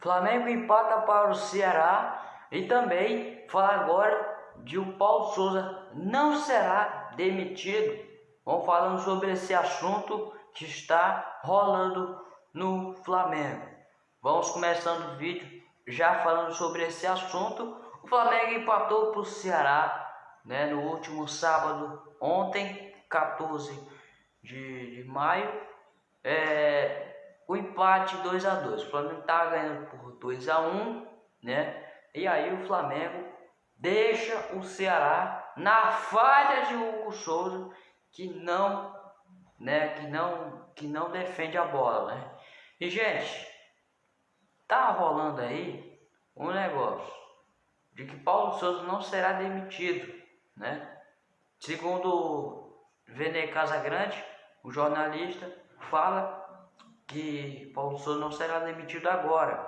Flamengo empata para o Ceará e também falar agora de o Paulo Souza não será demitido. Vamos falando sobre esse assunto que está rolando no Flamengo. Vamos começando o vídeo já falando sobre esse assunto. O Flamengo empatou para o Ceará né, no último sábado, ontem, 14 de, de maio. É, o empate 2 a 2 O Flamengo está ganhando por 2 a 1 né? E aí o Flamengo deixa o Ceará na falha de Hugo Souza que não, né, que não, que não defende a bola, né? E gente, tá rolando aí um negócio de que Paulo Souza não será demitido, né? Segundo Vene Casagrande, o jornalista fala que Paulo Souza não será demitido agora,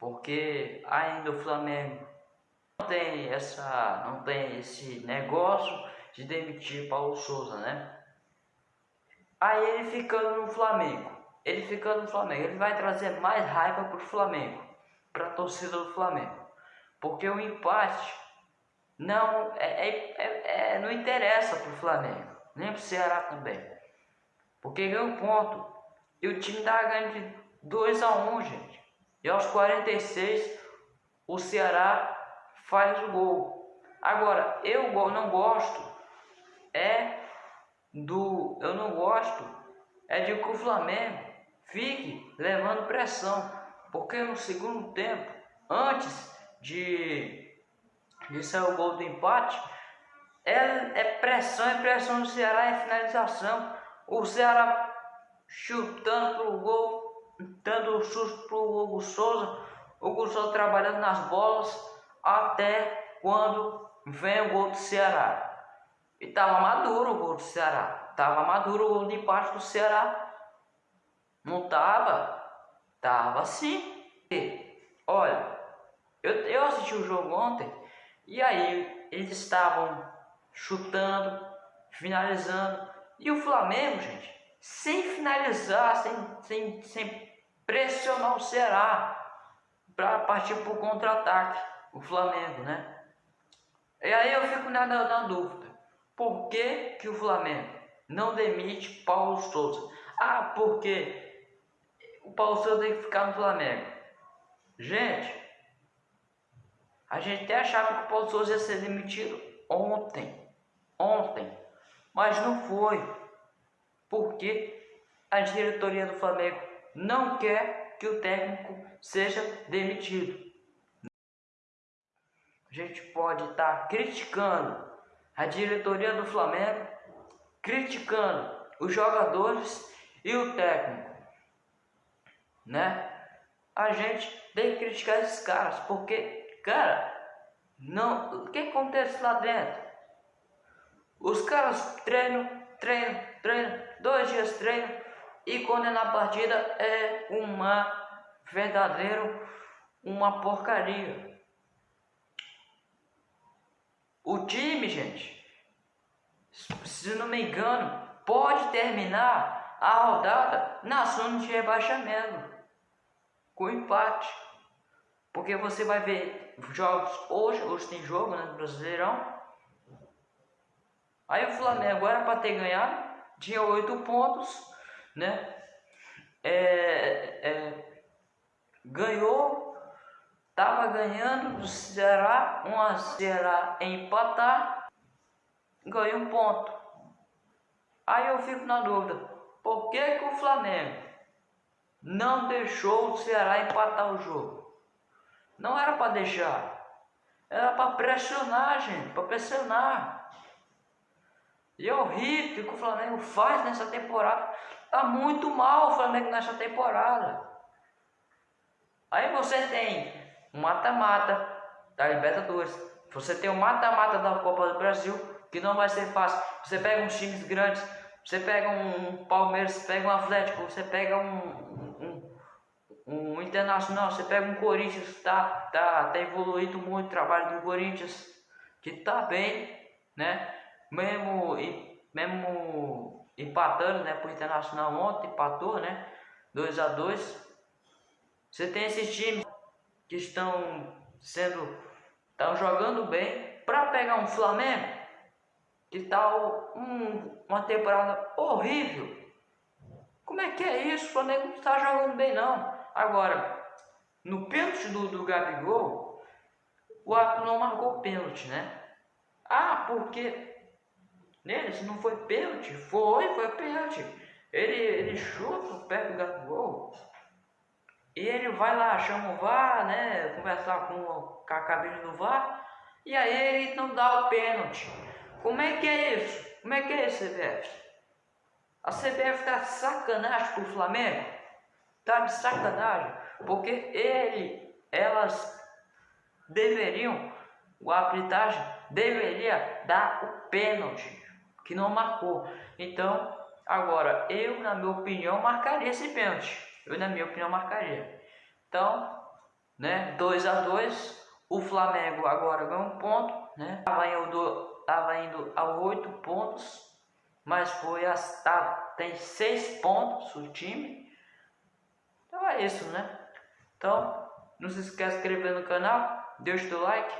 porque ainda o Flamengo não tem essa, não tem esse negócio de demitir Paulo Souza, né? Aí ele ficando no Flamengo, ele ficando no Flamengo, ele vai trazer mais raiva para o Flamengo, para a torcida do Flamengo, porque o empate não é, é, é, é não interessa para o Flamengo, nem para o Ceará também, porque ganha um ponto e o time tá ganhando de 2 a 1, um, gente. E aos 46 o Ceará faz o gol. Agora, eu não gosto é do eu não gosto é de que o Flamengo fique levando pressão, porque no segundo tempo, antes de, de sair o gol do empate, é, é pressão, é pressão do Ceará, é finalização. O Ceará chutando pro gol, dando susto pro Hugo Souza, o Hugo Souza trabalhando nas bolas, até quando vem o gol do Ceará. E tava maduro o gol do Ceará. Tava maduro o gol de empate do Ceará. Não tava? Tava sim. E, olha, eu, eu assisti o jogo ontem e aí eles estavam chutando, finalizando. E o Flamengo, gente, sem finalizar, sem, sem, sem pressionar o Ceará para partir para o contra-ataque o Flamengo, né? E aí eu fico na, na dúvida. Por que, que o Flamengo não demite Paulo Souza? Ah, porque o Paulo Souza tem que ficar no Flamengo. Gente, a gente até achava que o Paulo Souza ia ser demitido ontem. Ontem. Mas não foi. Porque a diretoria do Flamengo não quer que o técnico seja demitido gente pode estar tá criticando a diretoria do Flamengo, criticando os jogadores e o técnico, né? A gente tem que criticar esses caras, porque, cara, não, o que acontece lá dentro? Os caras treinam, treinam, treinam, dois dias treinam e quando é na partida é uma verdadeiro uma porcaria. O time, gente, se não me engano, pode terminar a rodada na zona de rebaixamento com empate. Porque você vai ver jogos hoje, hoje tem jogo né, no Brasileirão. Aí o Flamengo era para ter ganhado, tinha oito pontos, né? É, é, ganhou Tava ganhando do Ceará, 1 a Ceará empatar, ganhou um ponto. Aí eu fico na dúvida, por que, que o Flamengo não deixou o Ceará empatar o jogo? Não era para deixar, era para pressionar, gente, para pressionar. E é horrível que o Flamengo faz nessa temporada. Tá muito mal o Flamengo nessa temporada. Aí você tem um mata-mata da Libertadores. Você tem o mata-mata da Copa do Brasil, que não vai ser fácil. Você pega uns times grandes, você pega um Palmeiras, pega um Atlético, você pega um, um, um Internacional, você pega um Corinthians, tá, tá, tá evoluído muito o trabalho do Corinthians, que tá bem, né? Mesmo, mesmo empatando, né, pro Internacional ontem, empatou, né? 2 a 2 Você tem esses times que estão sendo estão jogando bem para pegar um Flamengo que está um, uma temporada horrível. Como é que é isso? O Flamengo não está jogando bem não. Agora, no pênalti do, do Gabigol, o árbitro não marcou pênalti, né? Ah, porque nele se não foi pênalti, foi, foi pênalti. Ele, ele chuta o pé do Gabigol e ele vai lá, chama o VAR, né? Conversar com, com a cabine do VAR. E aí ele não dá o pênalti. Como é que é isso? Como é que é isso, CBF? A CBF tá de sacanagem com o Flamengo? Tá de sacanagem. Porque ele, elas deveriam, o arbitragem deveria dar o pênalti, que não marcou. Então, agora, eu, na minha opinião, marcaria esse pênalti. Eu, na minha opinião, marcaria. Então, né, 2 a 2 o Flamengo agora ganhou um ponto, né? Tava indo, tava indo a 8 pontos, mas foi a, tá, tem 6 pontos o time. Então é isso, né? Então, não se esqueça de inscrever no canal, deixa o like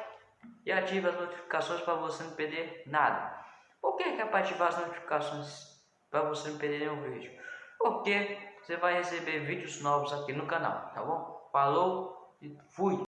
e ative as notificações para você não perder nada. Por que, é para ativar as notificações para você não perder nenhum vídeo? Porque você vai receber vídeos novos aqui no canal, tá bom? Falou e fui!